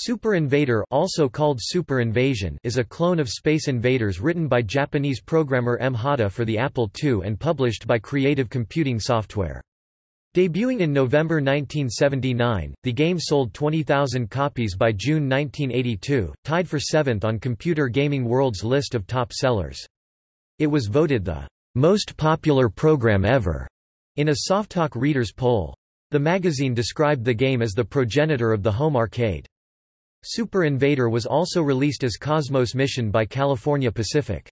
Super Invader also called Super Invasion is a clone of Space Invaders written by Japanese programmer M. Hata for the Apple II and published by Creative Computing Software. Debuting in November 1979, the game sold 20,000 copies by June 1982, tied for seventh on Computer Gaming World's list of top sellers. It was voted the most popular program ever in a Softalk readers poll. The magazine described the game as the progenitor of the home arcade. Super Invader was also released as Cosmos Mission by California Pacific.